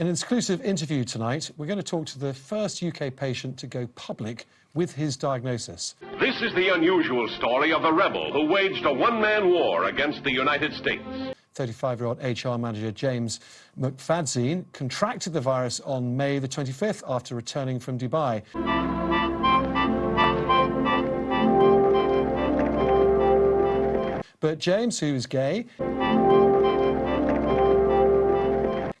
In an exclusive interview tonight, we're going to talk to the first UK patient to go public with his diagnosis. This is the unusual story of the rebel who waged a one-man war against the United States. 35-year-old HR manager James McFadzean contracted the virus on May the 25th after returning from Dubai. But James, who is gay,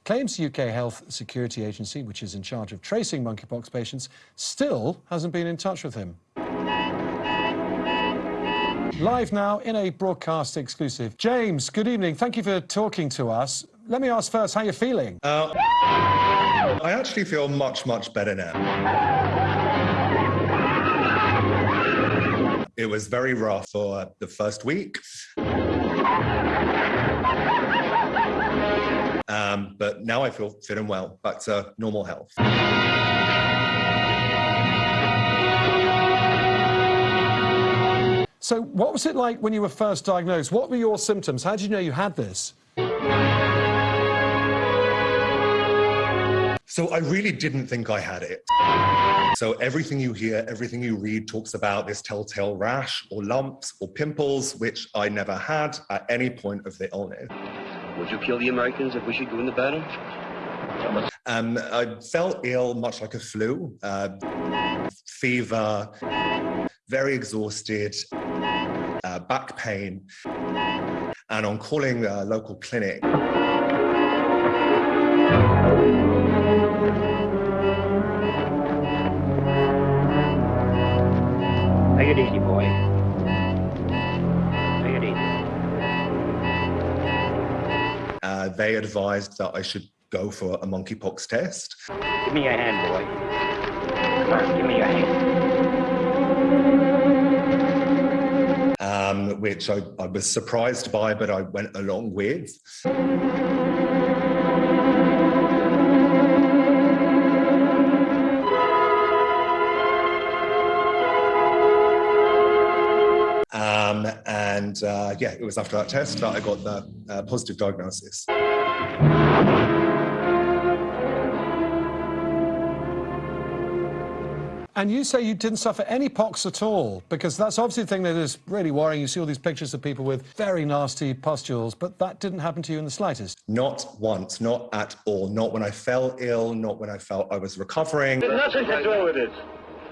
claims the UK Health Security Agency, which is in charge of tracing monkeypox patients, still hasn't been in touch with him. Live now in a broadcast exclusive. James, good evening. Thank you for talking to us. Let me ask first how you're feeling. Uh, I actually feel much, much better now. It was very rough for the first week. Um, but now I feel fit and well, back to normal health. So what was it like when you were first diagnosed? What were your symptoms? How did you know you had this? So I really didn't think I had it. So everything you hear, everything you read talks about this telltale rash or lumps or pimples, which I never had at any point of the illness. Would you kill the Americans if we should go into battle? Um, I felt ill, much like a flu, uh, fever, very exhausted, uh, back pain, and on calling a local clinic, Take it easy, boy. Uh, they advised that I should go for a monkeypox test. Give me your hand, boy. Come on, give me your hand. um, which I, I was surprised by, but I went along with. Um, and uh, yeah, it was after that test that I got the uh, positive diagnosis. And you say you didn't suffer any pox at all, because that's obviously the thing that is really worrying. You see all these pictures of people with very nasty pustules, but that didn't happen to you in the slightest. Not once, not at all. Not when I fell ill, not when I felt I was recovering. Nothing to do with it.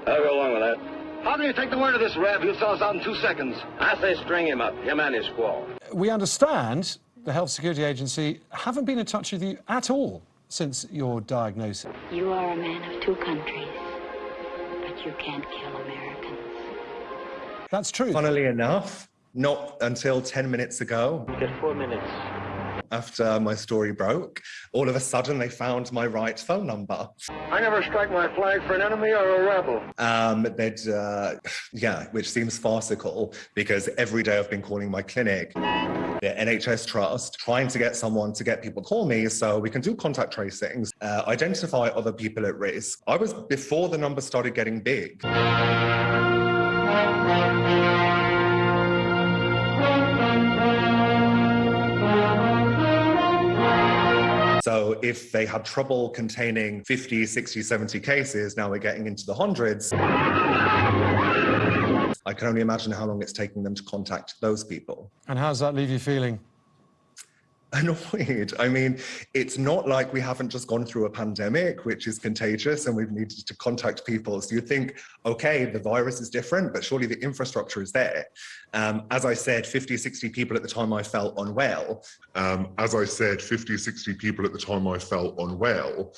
I'll go along with that. How do you take the word of this Rev? He'll sell us out in two seconds. I say string him up, him and his squaw. We understand the Health Security Agency haven't been in touch with you at all since your diagnosis. You are a man of two countries, but you can't kill Americans. That's true. Funnily enough, not until 10 minutes ago, You get four minutes. After my story broke, all of a sudden they found my right phone number. I never strike my flag for an enemy or a rebel. Um, they'd, uh, yeah, which seems farcical because every day I've been calling my clinic, the NHS Trust, trying to get someone to get people to call me so we can do contact tracings, uh, identify other people at risk. I was before the number started getting big. If they had trouble containing 50, 60, 70 cases, now we're getting into the hundreds. I can only imagine how long it's taking them to contact those people. And how does that leave you feeling? Annoyed. I mean, it's not like we haven't just gone through a pandemic, which is contagious, and we've needed to contact people. So you think, okay, the virus is different, but surely the infrastructure is there. Um, as I said, 50, 60 people at the time I felt unwell. Um, as I said, 50, 60 people at the time I felt unwell.